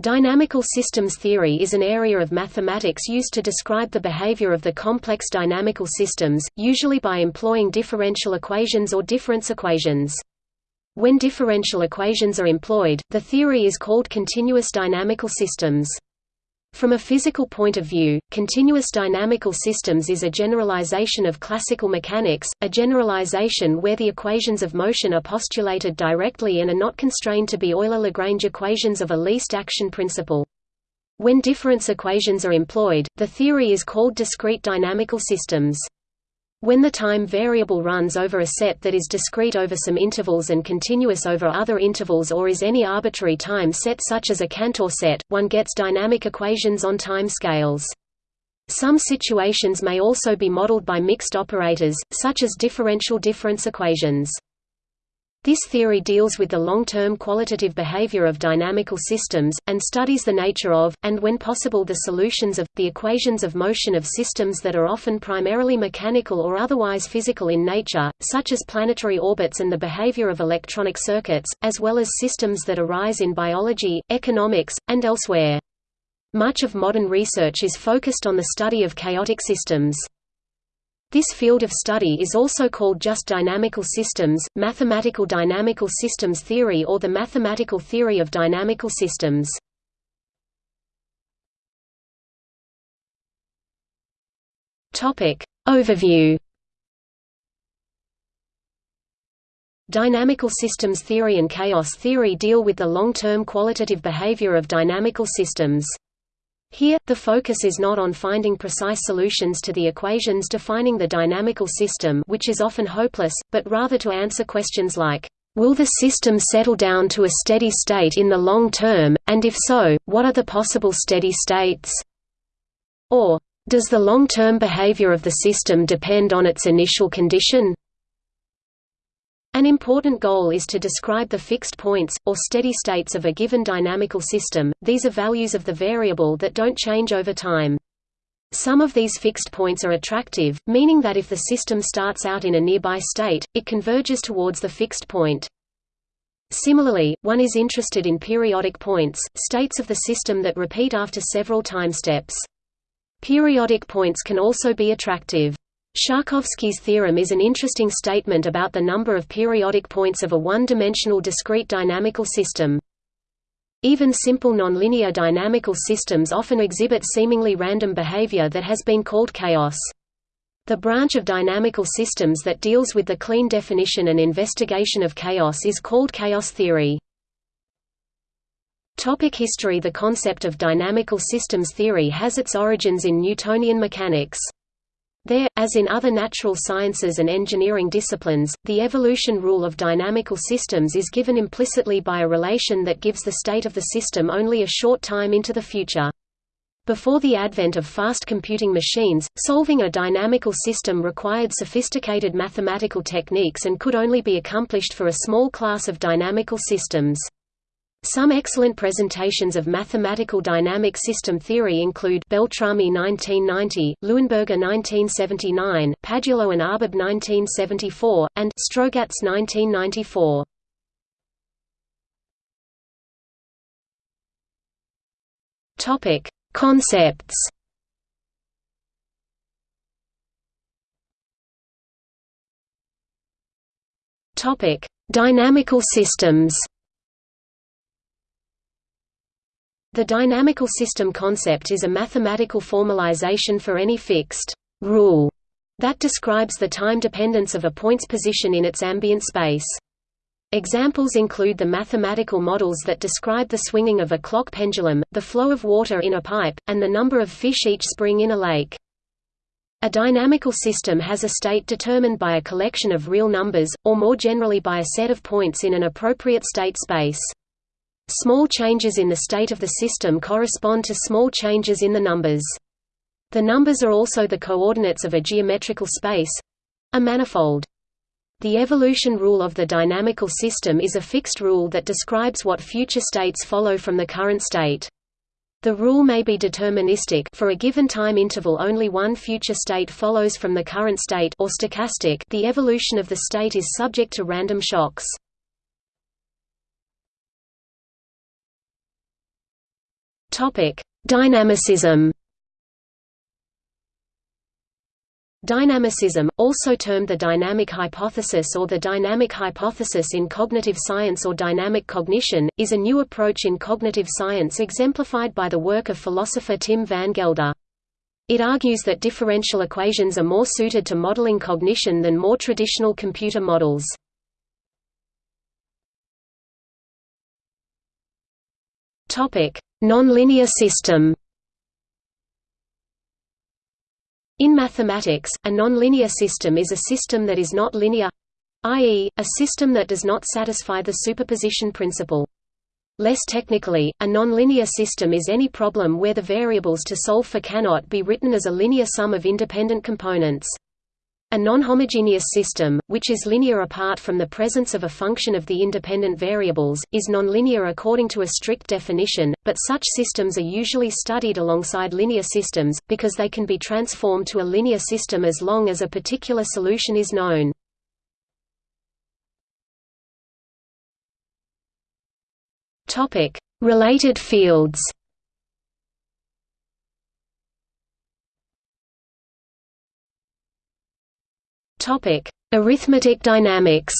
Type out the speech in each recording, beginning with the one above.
Dynamical systems theory is an area of mathematics used to describe the behavior of the complex dynamical systems, usually by employing differential equations or difference equations. When differential equations are employed, the theory is called continuous dynamical systems. From a physical point of view, continuous dynamical systems is a generalization of classical mechanics, a generalization where the equations of motion are postulated directly and are not constrained to be Euler-Lagrange equations of a least action principle. When difference equations are employed, the theory is called discrete dynamical systems. When the time variable runs over a set that is discrete over some intervals and continuous over other intervals or is any arbitrary time set such as a Cantor set, one gets dynamic equations on time scales. Some situations may also be modeled by mixed operators, such as differential difference equations. This theory deals with the long-term qualitative behavior of dynamical systems, and studies the nature of, and when possible the solutions of, the equations of motion of systems that are often primarily mechanical or otherwise physical in nature, such as planetary orbits and the behavior of electronic circuits, as well as systems that arise in biology, economics, and elsewhere. Much of modern research is focused on the study of chaotic systems. This field of study is also called just dynamical systems, mathematical dynamical systems theory or the mathematical theory of dynamical systems. Overview Dynamical systems theory and chaos theory deal with the long-term qualitative behavior of dynamical systems. Here, the focus is not on finding precise solutions to the equations defining the dynamical system which is often hopeless, but rather to answer questions like, "...will the system settle down to a steady state in the long term, and if so, what are the possible steady states?" or, "...does the long-term behavior of the system depend on its initial condition?" An important goal is to describe the fixed points, or steady states of a given dynamical system, these are values of the variable that don't change over time. Some of these fixed points are attractive, meaning that if the system starts out in a nearby state, it converges towards the fixed point. Similarly, one is interested in periodic points, states of the system that repeat after several time steps. Periodic points can also be attractive. Sharkovsky's theorem is an interesting statement about the number of periodic points of a one-dimensional discrete dynamical system. Even simple nonlinear dynamical systems often exhibit seemingly random behavior that has been called chaos. The branch of dynamical systems that deals with the clean definition and investigation of chaos is called chaos theory. Topic history The concept of dynamical systems theory has its origins in Newtonian mechanics. There, as in other natural sciences and engineering disciplines, the evolution rule of dynamical systems is given implicitly by a relation that gives the state of the system only a short time into the future. Before the advent of fast computing machines, solving a dynamical system required sophisticated mathematical techniques and could only be accomplished for a small class of dynamical systems. Some excellent presentations of mathematical dynamic system theory include Beltrami 1990, Luenberger 1979, Padulo and Arbib 1974, and Strogatz 1994. Topic: Concepts. Topic: Dynamical systems. The dynamical system concept is a mathematical formalization for any fixed rule that describes the time dependence of a point's position in its ambient space. Examples include the mathematical models that describe the swinging of a clock pendulum, the flow of water in a pipe, and the number of fish each spring in a lake. A dynamical system has a state determined by a collection of real numbers, or more generally by a set of points in an appropriate state space. Small changes in the state of the system correspond to small changes in the numbers. The numbers are also the coordinates of a geometrical space—a manifold. The evolution rule of the dynamical system is a fixed rule that describes what future states follow from the current state. The rule may be deterministic for a given time interval only one future state follows from the current state or stochastic the evolution of the state is subject to random shocks. Topic: Dynamicism. Dynamicism, also termed the dynamic hypothesis or the dynamic hypothesis in cognitive science or dynamic cognition, is a new approach in cognitive science exemplified by the work of philosopher Tim van Gelder. It argues that differential equations are more suited to modeling cognition than more traditional computer models. Nonlinear system In mathematics, a nonlinear system is a system that is not linear i.e., a system that does not satisfy the superposition principle. Less technically, a nonlinear system is any problem where the variables to solve for cannot be written as a linear sum of independent components. A nonhomogeneous system, which is linear apart from the presence of a function of the independent variables, is nonlinear according to a strict definition, but such systems are usually studied alongside linear systems, because they can be transformed to a linear system as long as a particular solution is known. Related fields Topic: Arithmetic dynamics.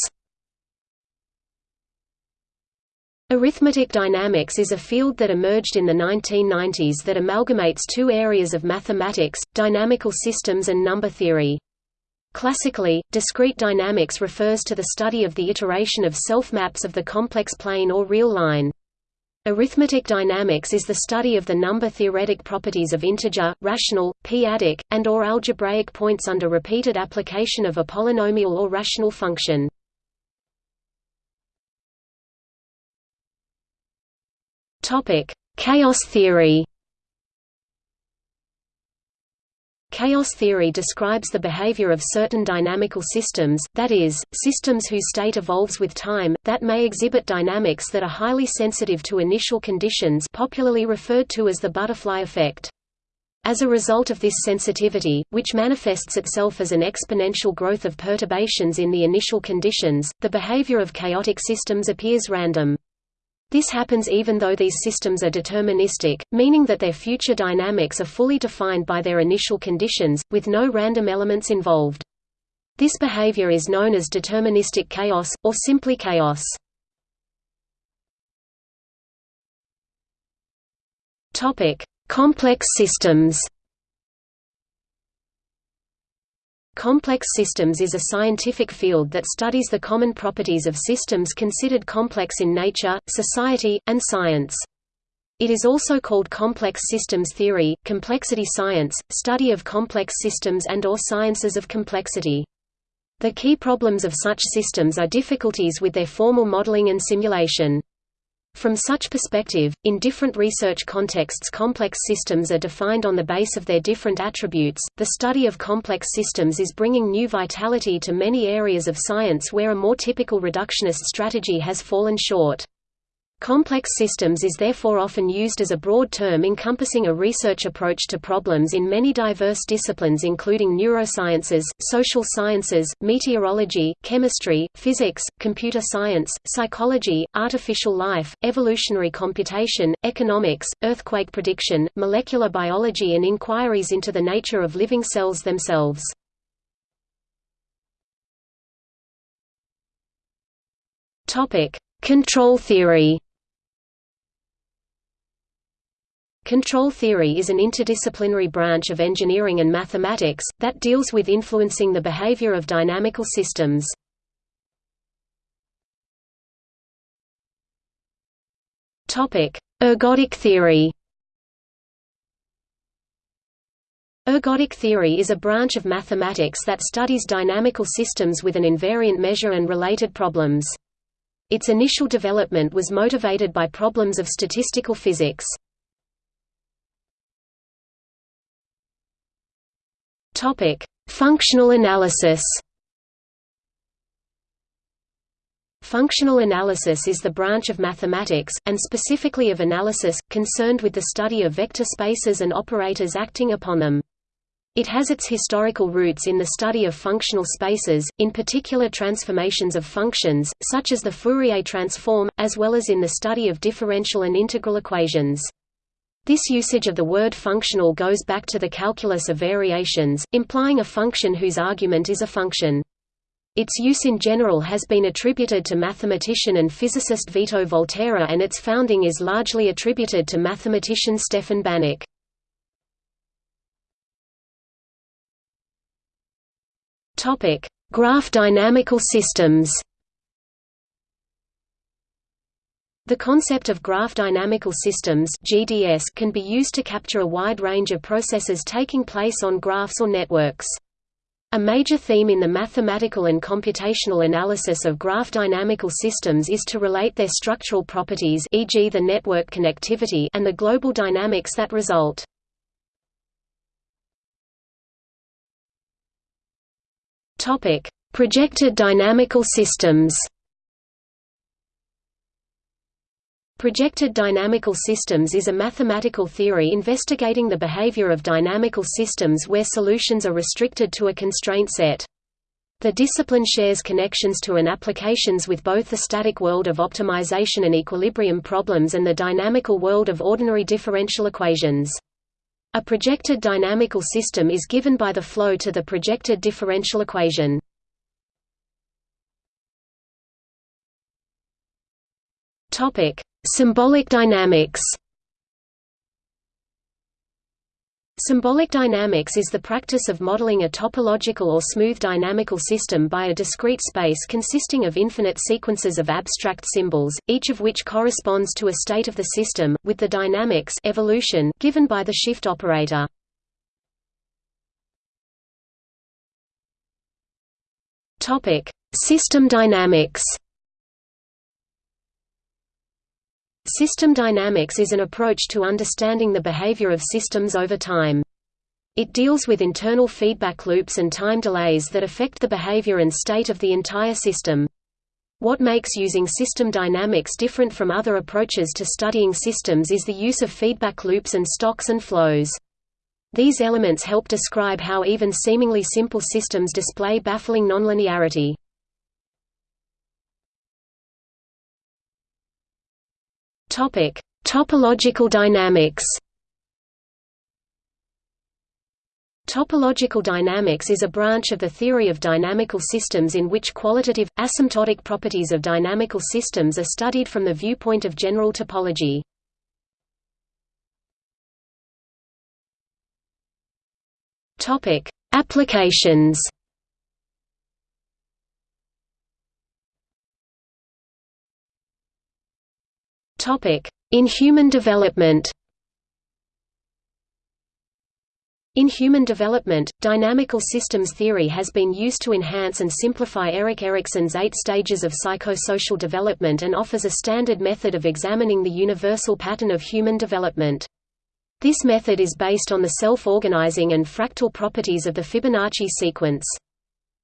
Arithmetic dynamics is a field that emerged in the 1990s that amalgamates two areas of mathematics, dynamical systems and number theory. Classically, discrete dynamics refers to the study of the iteration of self-maps of the complex plane or real line. Arithmetic dynamics is the study of the number-theoretic properties of integer, rational, p-adic, and or algebraic points under repeated application of a polynomial or rational function. Chaos theory Chaos theory describes the behavior of certain dynamical systems, that is, systems whose state evolves with time, that may exhibit dynamics that are highly sensitive to initial conditions popularly referred to as the butterfly effect. As a result of this sensitivity, which manifests itself as an exponential growth of perturbations in the initial conditions, the behavior of chaotic systems appears random. This happens even though these systems are deterministic, meaning that their future dynamics are fully defined by their initial conditions, with no random elements involved. This behavior is known as deterministic chaos, or simply chaos. Complex systems Complex systems is a scientific field that studies the common properties of systems considered complex in nature, society, and science. It is also called complex systems theory, complexity science, study of complex systems and or sciences of complexity. The key problems of such systems are difficulties with their formal modeling and simulation. From such perspective, in different research contexts complex systems are defined on the base of their different attributes. The study of complex systems is bringing new vitality to many areas of science where a more typical reductionist strategy has fallen short. Complex systems is therefore often used as a broad term encompassing a research approach to problems in many diverse disciplines including neurosciences, social sciences, meteorology, chemistry, physics, computer science, psychology, artificial life, evolutionary computation, economics, earthquake prediction, molecular biology and inquiries into the nature of living cells themselves. Control theory Control theory is an interdisciplinary branch of engineering and mathematics, that deals with influencing the behavior of dynamical systems. Ergodic theory Ergodic theory is a branch of mathematics that studies dynamical systems with an invariant measure and related problems. Its initial development was motivated by problems of statistical physics. Topic: Functional analysis. Functional analysis is the branch of mathematics, and specifically of analysis, concerned with the study of vector spaces and operators acting upon them. It has its historical roots in the study of functional spaces, in particular transformations of functions, such as the Fourier transform, as well as in the study of differential and integral equations. This usage of the word functional goes back to the calculus of variations, implying a function whose argument is a function. Its use in general has been attributed to mathematician and physicist Vito Volterra and its founding is largely attributed to mathematician Stefan Banach. Graph dynamical systems The concept of graph dynamical systems (GDS) can be used to capture a wide range of processes taking place on graphs or networks. A major theme in the mathematical and computational analysis of graph dynamical systems is to relate their structural properties e.g. the network connectivity and the global dynamics that result. Projected dynamical systems Projected dynamical systems is a mathematical theory investigating the behavior of dynamical systems where solutions are restricted to a constraint set. The discipline shares connections to and applications with both the static world of optimization and equilibrium problems and the dynamical world of ordinary differential equations. A projected dynamical system is given by the flow to the projected differential equation. Topic: Symbolic dynamics Symbolic dynamics is the practice of modeling a topological or smooth dynamical system by a discrete space consisting of infinite sequences of abstract symbols, each of which corresponds to a state of the system, with the dynamics evolution given by the shift operator. System dynamics System dynamics is an approach to understanding the behavior of systems over time. It deals with internal feedback loops and time delays that affect the behavior and state of the entire system. What makes using system dynamics different from other approaches to studying systems is the use of feedback loops and stocks and flows. These elements help describe how even seemingly simple systems display baffling nonlinearity. Topic: Topological dynamics. Topological dynamics is a branch of the theory of dynamical systems in which qualitative, asymptotic properties of dynamical systems are studied from the viewpoint of general topology. Applications In human development In human development, dynamical systems theory has been used to enhance and simplify Erik Erikson's eight stages of psychosocial development and offers a standard method of examining the universal pattern of human development. This method is based on the self-organizing and fractal properties of the Fibonacci sequence.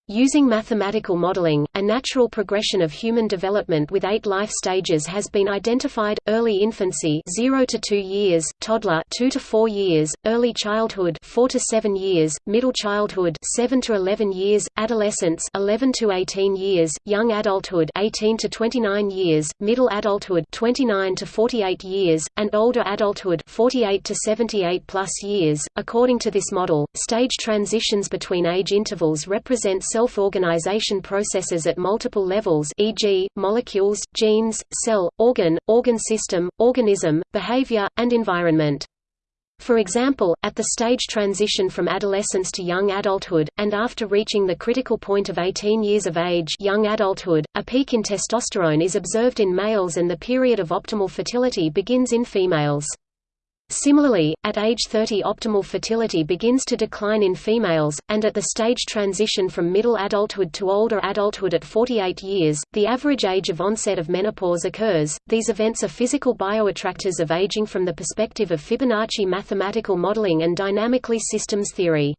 Using mathematical modeling, a natural progression of human development with eight life stages has been identified: early infancy, 0 to 2 years; toddler, 2 to 4 years; early childhood, 4 to 7 years; middle childhood, 7 to 11 years; adolescence, 11 to 18 years; young adulthood, 18 to 29 years; middle adulthood, 29 to 48 years; and older adulthood, 48 to 78 plus years. According to this model, stage transitions between age intervals represent self-organization processes at multiple levels e.g., molecules, genes, cell, organ, organ system, organism, behavior, and environment. For example, at the stage transition from adolescence to young adulthood, and after reaching the critical point of 18 years of age young adulthood, a peak in testosterone is observed in males and the period of optimal fertility begins in females. Similarly, at age 30 optimal fertility begins to decline in females, and at the stage transition from middle adulthood to older adulthood at 48 years, the average age of onset of menopause occurs. These events are physical bioattractors of aging from the perspective of Fibonacci mathematical modeling and dynamically systems theory.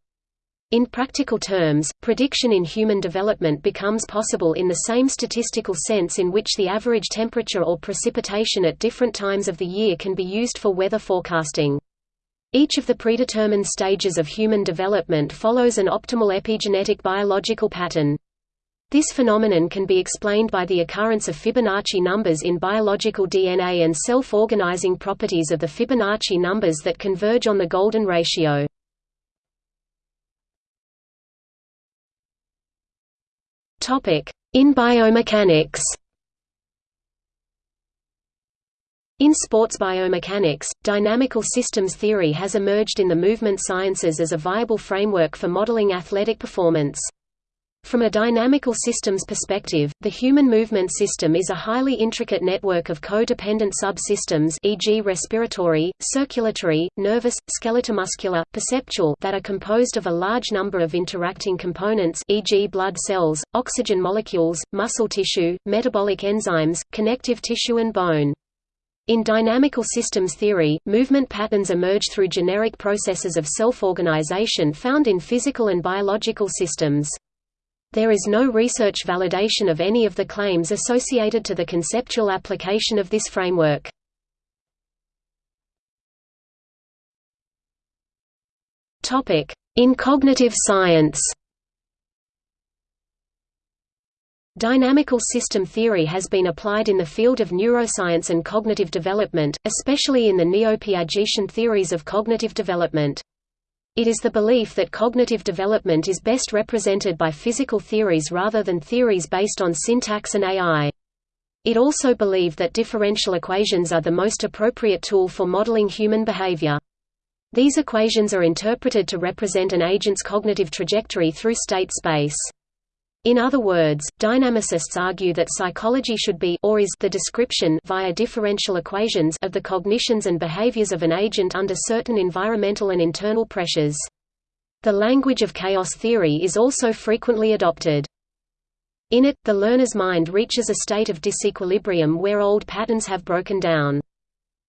In practical terms, prediction in human development becomes possible in the same statistical sense in which the average temperature or precipitation at different times of the year can be used for weather forecasting. Each of the predetermined stages of human development follows an optimal epigenetic biological pattern. This phenomenon can be explained by the occurrence of Fibonacci numbers in biological DNA and self-organizing properties of the Fibonacci numbers that converge on the golden ratio. In biomechanics In sports biomechanics, dynamical systems theory has emerged in the movement sciences as a viable framework for modeling athletic performance. From a dynamical systems perspective, the human movement system is a highly intricate network of co-dependent subsystems e.g. respiratory, circulatory, nervous, skeletal-muscular, perceptual that are composed of a large number of interacting components e.g. blood cells, oxygen molecules, muscle tissue, metabolic enzymes, connective tissue and bone. In dynamical systems theory, movement patterns emerge through generic processes of self-organization found in physical and biological systems. There is no research validation of any of the claims associated to the conceptual application of this framework. In cognitive science Dynamical system theory has been applied in the field of neuroscience and cognitive development, especially in the neo-Piagetian theories of cognitive development. It is the belief that cognitive development is best represented by physical theories rather than theories based on syntax and AI. It also believed that differential equations are the most appropriate tool for modeling human behavior. These equations are interpreted to represent an agent's cognitive trajectory through state space. In other words, dynamicists argue that psychology should be or is the description via differential equations of the cognitions and behaviors of an agent under certain environmental and internal pressures. The language of chaos theory is also frequently adopted. In it, the learner's mind reaches a state of disequilibrium where old patterns have broken down.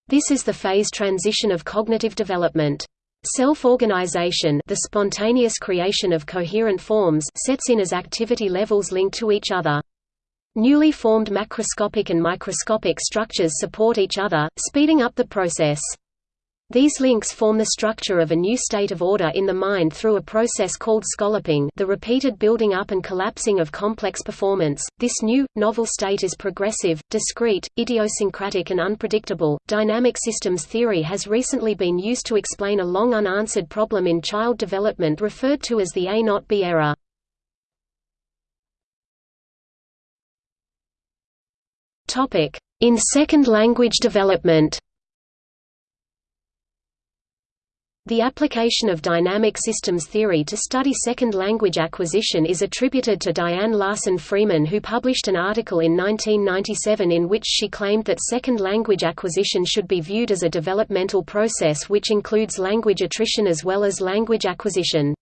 This is the phase transition of cognitive development. Self-organization the spontaneous creation of coherent forms sets in as activity levels link to each other. Newly formed macroscopic and microscopic structures support each other, speeding up the process. These links form the structure of a new state of order in the mind through a process called scalloping the repeated building up and collapsing of complex performance. This new, novel state is progressive, discrete, idiosyncratic and unpredictable. Dynamic systems theory has recently been used to explain a long unanswered problem in child development referred to as the A not B error. In second language development The application of dynamic systems theory to study second language acquisition is attributed to Diane Larsen-Freeman who published an article in 1997 in which she claimed that second language acquisition should be viewed as a developmental process which includes language attrition as well as language acquisition.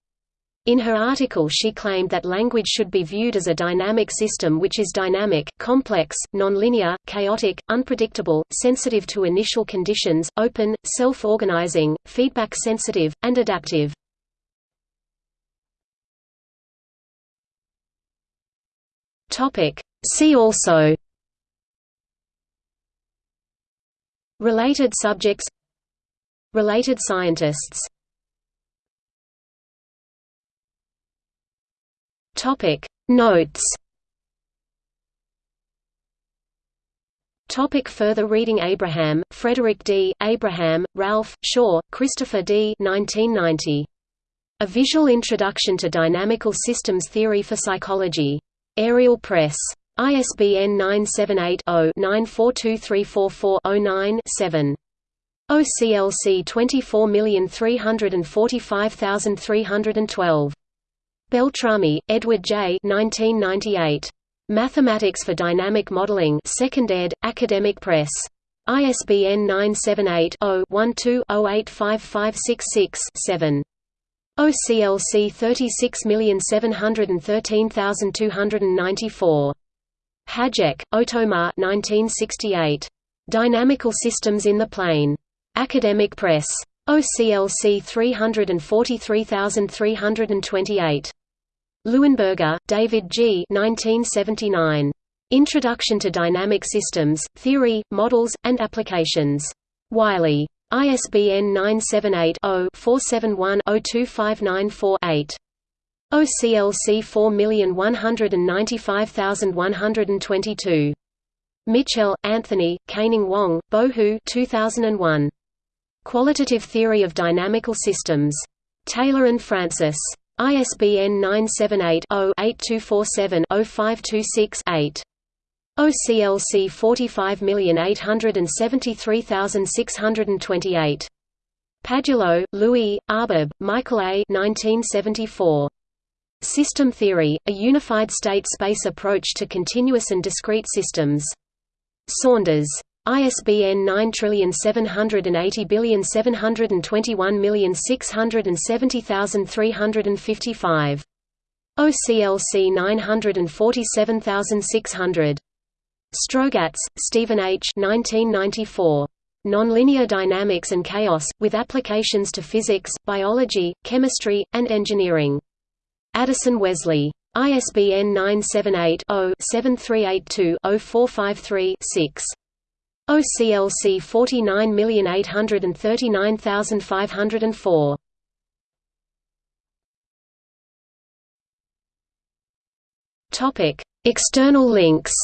In her article she claimed that language should be viewed as a dynamic system which is dynamic, complex, nonlinear, chaotic, unpredictable, sensitive to initial conditions, open, self-organizing, feedback-sensitive, and adaptive. See also Related subjects Related scientists Topic Notes Topic further reading Abraham, Frederick D., Abraham, Ralph, Shaw, Christopher D. 1990. A Visual Introduction to Dynamical Systems Theory for Psychology. Aerial Press. ISBN 978-0-942344-09-7. OCLC 24345312. Beltrami, Edward J. 1998. Mathematics for Dynamic Modeling 2nd ed., Academic Press. ISBN 978-0-12-085566-7. OCLC 36713294. Hajek, Otomar 1968. Dynamical Systems in the Plane. Academic Press. OCLC 343328. Luenberger, David G. 1979. Introduction to Dynamic Systems, Theory, Models, and Applications. Wiley. ISBN 978 0 471 02594 8. OCLC 4195122. Mitchell, Anthony, Kaining Wang, Bohu 2001. Qualitative Theory of Dynamical Systems. Taylor and Francis. ISBN 978-0-8247-0526-8. OCLC 45873628. Padulo, Louis, Arbib, Michael A. 1974. System Theory, A Unified State Space Approach to Continuous and Discrete Systems. Saunders. ISBN 9780721670355. OCLC 947600. Strogatz, Stephen H. 1994. Nonlinear Dynamics and Chaos, with Applications to Physics, Biology, Chemistry, and Engineering. Addison Wesley. ISBN 978-0-7382-0453-6. OCLC 49839504. Topic: External links.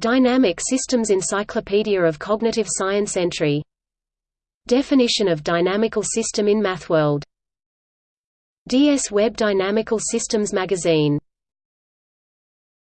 Dynamic Systems Encyclopedia of Cognitive Science entry. Definition of dynamical system in MathWorld. DS Web Dynamical Systems Magazine